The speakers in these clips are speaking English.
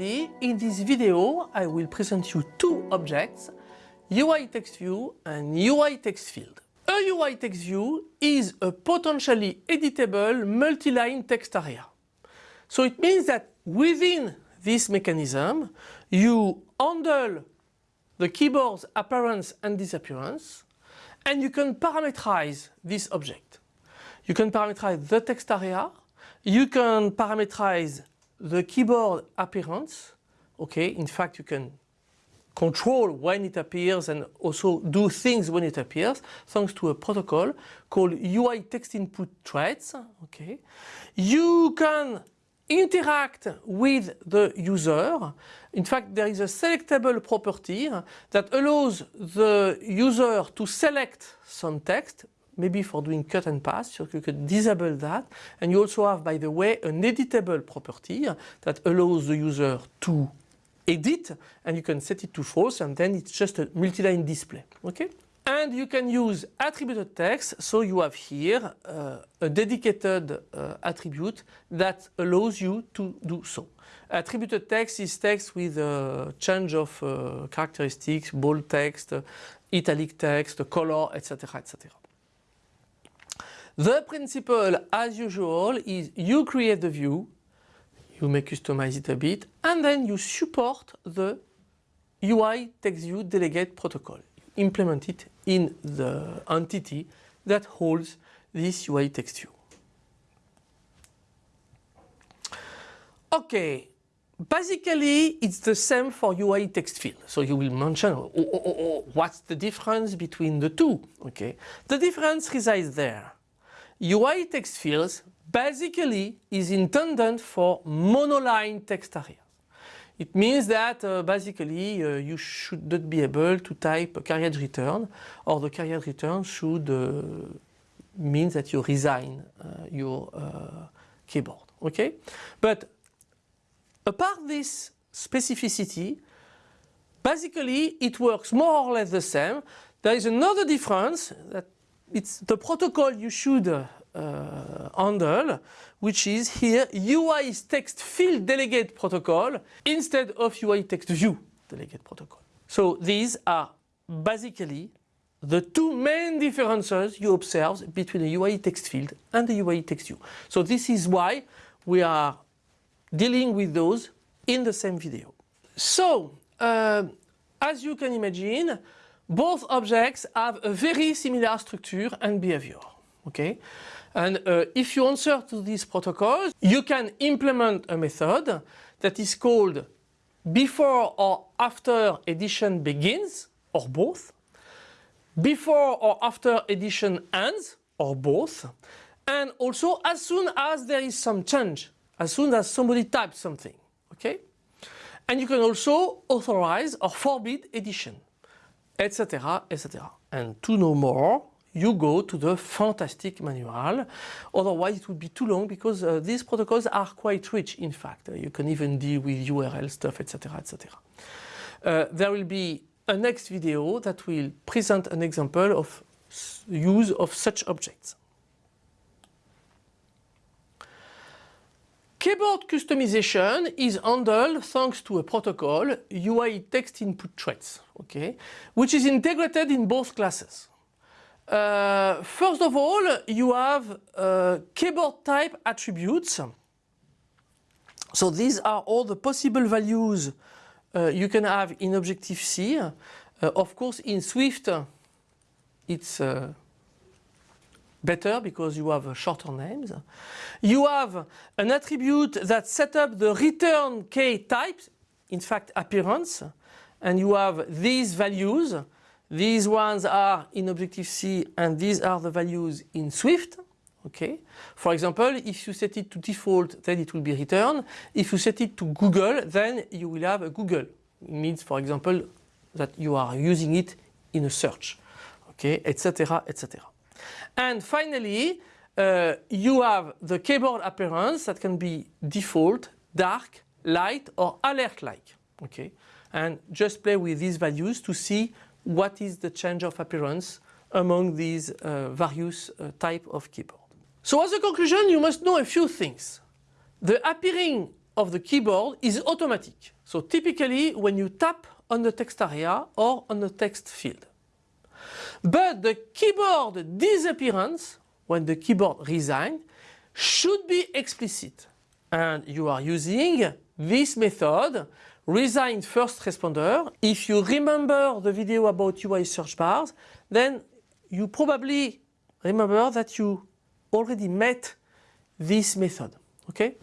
everybody, in this video I will present you two objects, UI text view and UI text field. A UI text view is a potentially editable multi-line text area. So it means that within this mechanism you handle the keyboard's appearance and disappearance and you can parameterize this object. You can parameterize the text area, you can parameterize the keyboard appearance, okay, in fact you can control when it appears and also do things when it appears thanks to a protocol called UI text input traits, okay. You can interact with the user. In fact, there is a selectable property that allows the user to select some text maybe for doing cut and paste, so you could disable that. And you also have, by the way, an editable property that allows the user to edit and you can set it to false and then it's just a multi-line display. Okay? And you can use attributed text, so you have here uh, a dedicated uh, attribute that allows you to do so. Attributed text is text with a change of uh, characteristics, bold text, italic text, color, etc. etc. The principle, as usual, is you create the view, you may customize it a bit, and then you support the UI text view delegate protocol. Implement it in the entity that holds this UI text view. Okay, basically it's the same for UI text field. So you will mention oh, oh, oh, oh, what's the difference between the two. Okay, the difference resides there. UI text fields basically is intended for monoline text areas. It means that uh, basically uh, you should not be able to type a carriage return or the carriage return should uh, mean that you resign uh, your uh, keyboard. Okay, But apart this specificity, basically it works more or less the same. There is another difference that it's the protocol you should uh, handle, which is here UI text field delegate protocol instead of UI text view delegate protocol. So these are basically the two main differences you observe between the UI text field and the UI text view. So this is why we are dealing with those in the same video. So uh, as you can imagine, both objects have a very similar structure and behavior. Okay, and uh, if you answer to these protocols, you can implement a method that is called before or after edition begins, or both, before or after edition ends, or both, and also as soon as there is some change, as soon as somebody types something. Okay, and you can also authorize or forbid edition etc., etc. And to know more, you go to the fantastic manual. Otherwise, it would be too long because uh, these protocols are quite rich, in fact. Uh, you can even deal with URL stuff, etc., etc. Uh, there will be a next video that will present an example of use of such objects. Keyboard customization is handled thanks to a protocol, UI text input traits, okay, which is integrated in both classes. Uh, first of all, you have uh, keyboard type attributes. So these are all the possible values uh, you can have in Objective-C. Uh, of course, in Swift, it's uh, better because you have shorter names. You have an attribute that set up the return key types, in fact appearance, and you have these values. These ones are in Objective-C and these are the values in Swift. Okay. For example, if you set it to default, then it will be returned. If you set it to Google, then you will have a Google. It means, for example, that you are using it in a search, okay, etc., etc. And finally, uh, you have the keyboard appearance that can be default, dark, light or alert-like. Okay, and just play with these values to see what is the change of appearance among these uh, various uh, type of keyboard. So as a conclusion, you must know a few things. The appearing of the keyboard is automatic. So typically when you tap on the text area or on the text field. But the keyboard disappearance, when the keyboard resign, should be explicit. And you are using this method, resign first responder. If you remember the video about UI search bars, then you probably remember that you already met this method. Okay?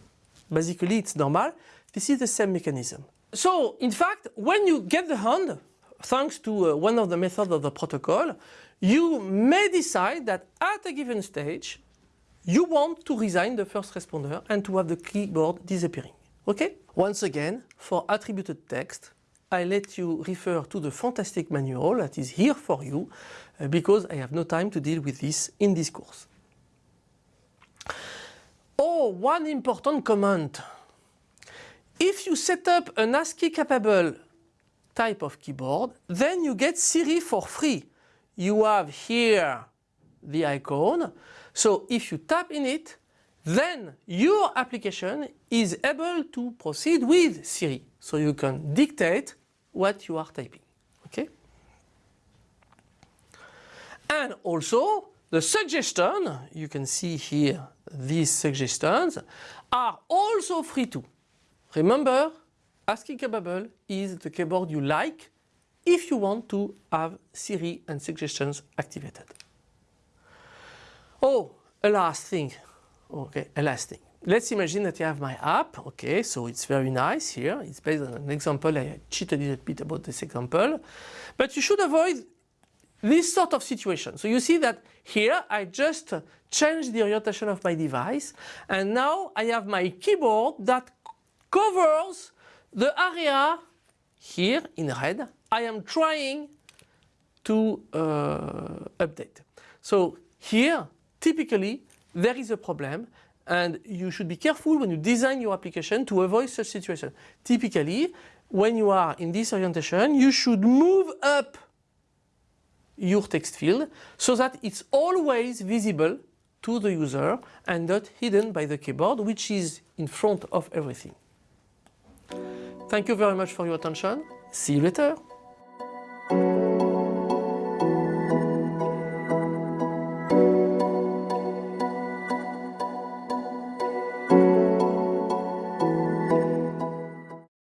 Basically it's normal. This is the same mechanism. So in fact, when you get the hand, thanks to uh, one of the methods of the protocol, you may decide that at a given stage, you want to resign the first responder and to have the keyboard disappearing. Okay? Once again, for attributed text, I let you refer to the fantastic manual that is here for you uh, because I have no time to deal with this in this course. Oh, one important comment. If you set up an ASCII capable type of keyboard, then you get Siri for free. You have here the icon. So if you tap in it, then your application is able to proceed with Siri. So you can dictate what you are typing. Okay? And also the suggestion, you can see here these suggestions, are also free too. Remember, ASCII capable is the keyboard you like if you want to have Siri and suggestions activated. Oh, a last thing. Okay, a last thing. Let's imagine that you have my app. Okay, so it's very nice here. It's based on an example. I cheated a little bit about this example. But you should avoid this sort of situation. So you see that here I just changed the orientation of my device and now I have my keyboard that covers the area here in red I am trying to uh, update. So here typically there is a problem and you should be careful when you design your application to avoid such situation. Typically when you are in this orientation you should move up your text field so that it's always visible to the user and not hidden by the keyboard which is in front of everything. Thank you very much for your attention. See you later.